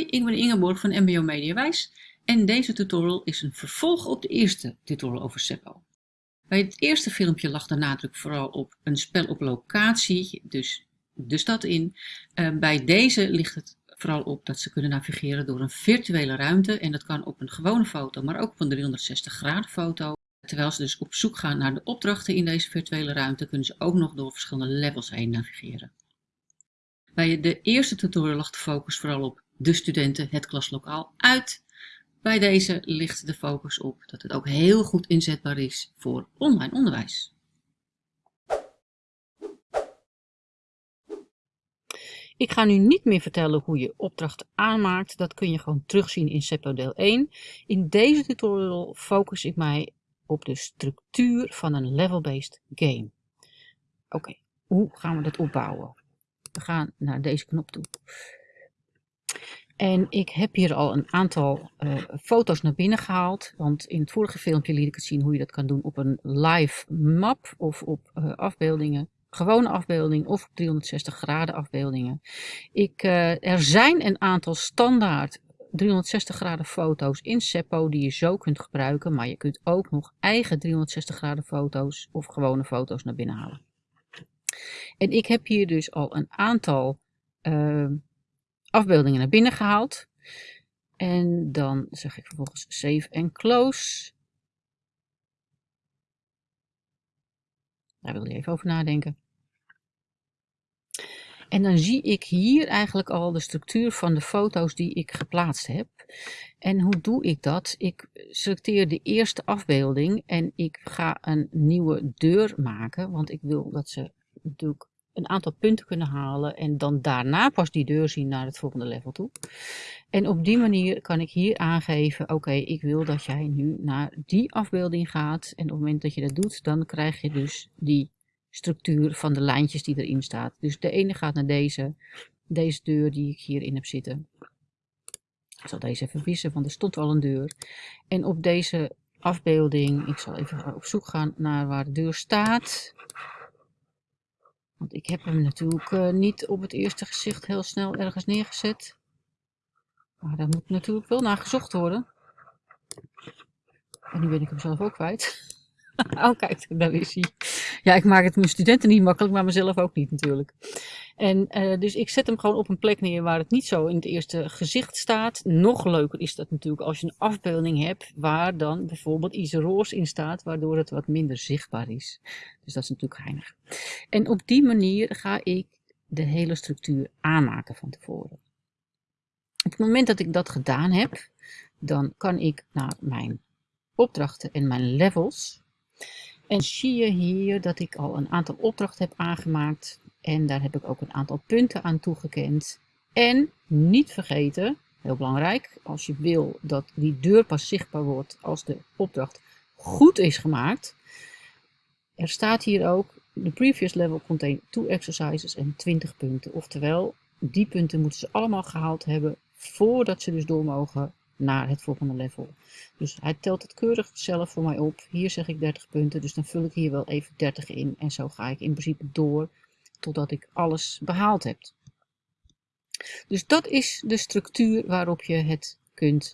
Ik ben Ingeborg van MBO Mediawijs en deze tutorial is een vervolg op de eerste tutorial over Seppo. Bij het eerste filmpje lag de nadruk vooral op een spel op locatie, dus de stad in. Uh, bij deze ligt het vooral op dat ze kunnen navigeren door een virtuele ruimte en dat kan op een gewone foto, maar ook op een 360 graden foto. Terwijl ze dus op zoek gaan naar de opdrachten in deze virtuele ruimte, kunnen ze ook nog door verschillende levels heen navigeren. Bij de eerste tutorial lag de focus vooral op de studenten het klaslokaal uit. Bij deze ligt de focus op dat het ook heel goed inzetbaar is voor online onderwijs. Ik ga nu niet meer vertellen hoe je opdrachten aanmaakt. Dat kun je gewoon terugzien in SEPO deel 1. In deze tutorial focus ik mij op de structuur van een level-based game. Oké, hoe gaan we dat opbouwen? We gaan naar deze knop toe. En ik heb hier al een aantal uh, foto's naar binnen gehaald. Want in het vorige filmpje liet ik het zien hoe je dat kan doen op een live map of op uh, afbeeldingen. Gewone afbeelding of op 360 graden afbeeldingen. Ik, uh, er zijn een aantal standaard 360 graden foto's in Seppo die je zo kunt gebruiken. Maar je kunt ook nog eigen 360 graden foto's of gewone foto's naar binnen halen. En ik heb hier dus al een aantal afbeeldingen naar binnen gehaald. En dan zeg ik vervolgens save en close. Daar wil je even over nadenken. En dan zie ik hier eigenlijk al de structuur van de foto's die ik geplaatst heb. En hoe doe ik dat? Ik selecteer de eerste afbeelding en ik ga een nieuwe deur maken. Want ik wil dat ze natuurlijk een aantal punten kunnen halen en dan daarna pas die deur zien naar het volgende level toe. En op die manier kan ik hier aangeven, oké, ik wil dat jij nu naar die afbeelding gaat. En op het moment dat je dat doet, dan krijg je dus die structuur van de lijntjes die erin staat. Dus de ene gaat naar deze, deze deur die ik hierin heb zitten. Ik zal deze even wissen, want er stond al een deur. En op deze afbeelding, ik zal even op zoek gaan naar waar de deur staat. Want ik heb hem natuurlijk uh, niet op het eerste gezicht heel snel ergens neergezet. Maar daar moet natuurlijk wel naar gezocht worden. En nu ben ik hem zelf ook kwijt. oh kijk, daar is hij. Ja, ik maak het mijn studenten niet makkelijk, maar mezelf ook niet natuurlijk. En uh, dus ik zet hem gewoon op een plek neer waar het niet zo in het eerste gezicht staat. Nog leuker is dat natuurlijk als je een afbeelding hebt waar dan bijvoorbeeld iets roos in staat, waardoor het wat minder zichtbaar is. Dus dat is natuurlijk geinig. En op die manier ga ik de hele structuur aanmaken van tevoren. Op het moment dat ik dat gedaan heb, dan kan ik naar mijn opdrachten en mijn levels. En zie je hier dat ik al een aantal opdrachten heb aangemaakt. En daar heb ik ook een aantal punten aan toegekend. En niet vergeten, heel belangrijk, als je wil dat die deur pas zichtbaar wordt als de opdracht goed is gemaakt. Er staat hier ook, de previous level contain two exercises en 20 punten. Oftewel, die punten moeten ze allemaal gehaald hebben voordat ze dus door mogen naar het volgende level. Dus hij telt het keurig zelf voor mij op. Hier zeg ik 30 punten, dus dan vul ik hier wel even 30 in. En zo ga ik in principe door totdat ik alles behaald heb. Dus dat is de structuur waarop je het kunt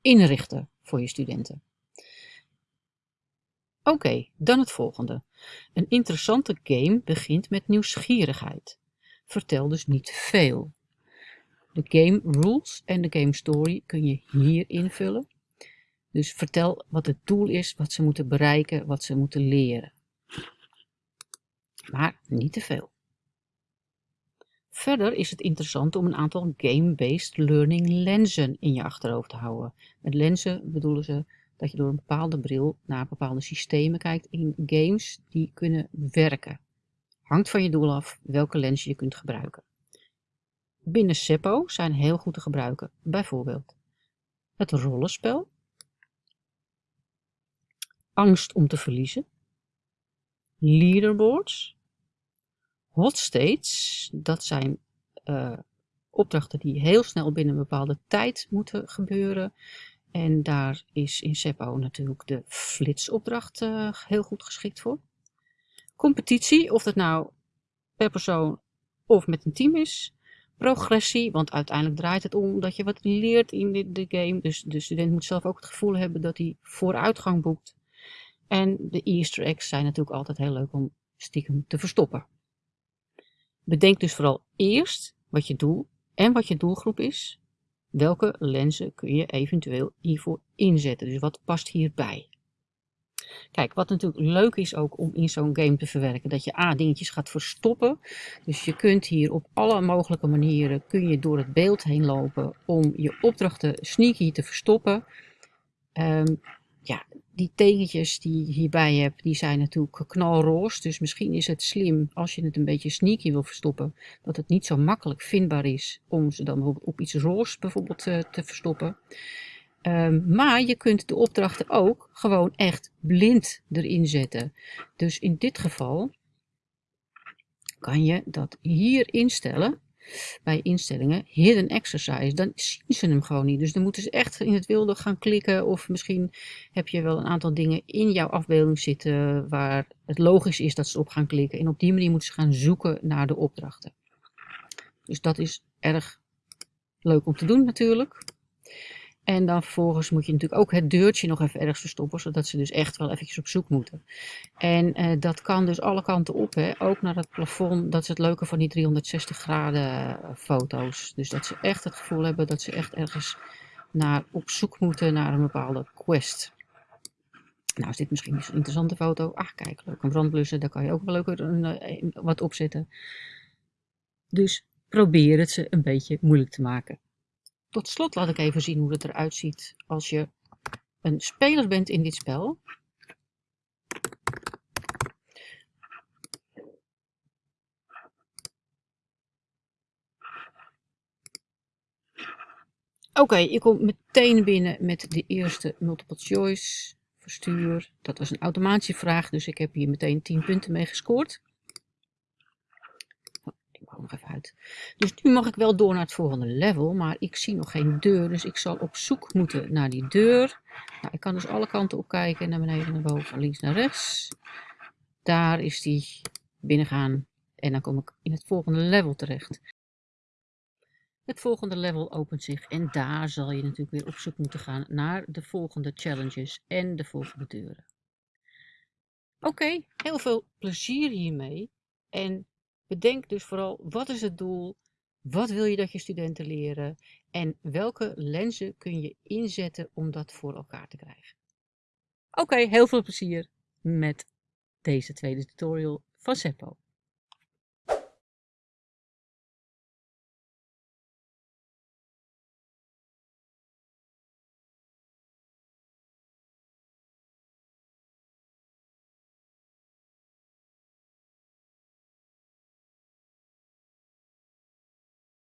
inrichten voor je studenten. Oké, dan het volgende. Een interessante game begint met nieuwsgierigheid. Vertel dus niet veel. De game rules en de game story kun je hier invullen. Dus vertel wat het doel is, wat ze moeten bereiken, wat ze moeten leren. Maar niet te veel. Verder is het interessant om een aantal game-based learning lenzen in je achterhoofd te houden. Met lenzen bedoelen ze dat je door een bepaalde bril naar bepaalde systemen kijkt in games die kunnen werken. Hangt van je doel af welke lens je kunt gebruiken. Binnen Seppo zijn heel goed te gebruiken, bijvoorbeeld het rollenspel, angst om te verliezen, leaderboards, hot states, dat zijn uh, opdrachten die heel snel binnen een bepaalde tijd moeten gebeuren. En daar is in Seppo natuurlijk de flitsopdracht uh, heel goed geschikt voor. Competitie, of dat nou per persoon of met een team is, progressie, want uiteindelijk draait het om dat je wat leert in de, de game. Dus de student moet zelf ook het gevoel hebben dat hij vooruitgang boekt. En de easter eggs zijn natuurlijk altijd heel leuk om stiekem te verstoppen. Bedenk dus vooral eerst wat je doel en wat je doelgroep is. Welke lenzen kun je eventueel hiervoor inzetten? Dus wat past hierbij? Kijk, wat natuurlijk leuk is ook om in zo'n game te verwerken, dat je A, dingetjes gaat verstoppen. Dus je kunt hier op alle mogelijke manieren, kun je door het beeld heen lopen om je opdrachten sneaky te verstoppen. Ehm, ja, die tekentjes die je hierbij hebt, die zijn natuurlijk knalroos. Dus misschien is het slim, als je het een beetje sneaky wil verstoppen, dat het niet zo makkelijk vindbaar is om ze dan op iets roos bijvoorbeeld te, eh, te verstoppen. Ehm, maar je kunt de opdrachten ook gewoon echt blind erin zetten. Dus in dit geval kan je dat hier instellen. Bij instellingen, hidden exercise, dan zien ze hem gewoon niet. Dus dan moeten ze echt in het wilde gaan klikken. Of misschien heb je wel een aantal dingen in jouw afbeelding zitten waar het logisch is dat ze op gaan klikken. En op die manier moeten ze gaan zoeken naar de opdrachten. Dus dat is erg leuk om te doen natuurlijk. En dan vervolgens moet je natuurlijk ook het deurtje nog even ergens verstoppen, zodat ze dus echt wel eventjes op zoek moeten. En eh, dat kan dus alle kanten op, hè? ook naar het plafond. Dat is het leuke van die 360 graden eh, foto's. Dus dat ze echt het gevoel hebben dat ze echt ergens naar, op zoek moeten naar een bepaalde quest. Nou is dit misschien zo'n interessante foto. Ach kijk, leuk een brandblussen, daar kan je ook wel leuk een, eh, wat op zetten. Dus probeer het ze een beetje moeilijk te maken. Tot slot laat ik even zien hoe het eruit ziet als je een speler bent in dit spel. Oké, je komt meteen binnen met de eerste multiple choice verstuur. Dat was een automatische vraag, dus ik heb hier meteen 10 punten mee gescoord nog even uit. Dus nu mag ik wel door naar het volgende level, maar ik zie nog geen deur. Dus ik zal op zoek moeten naar die deur. Nou, ik kan dus alle kanten op kijken. Naar beneden, naar boven, links, naar rechts. Daar is die binnengaan. En dan kom ik in het volgende level terecht. Het volgende level opent zich en daar zal je natuurlijk weer op zoek moeten gaan naar de volgende challenges en de volgende deuren. Oké, heel veel plezier hiermee. En Bedenk dus vooral wat is het doel, wat wil je dat je studenten leren en welke lenzen kun je inzetten om dat voor elkaar te krijgen. Oké, heel veel plezier met deze tweede tutorial van Seppo.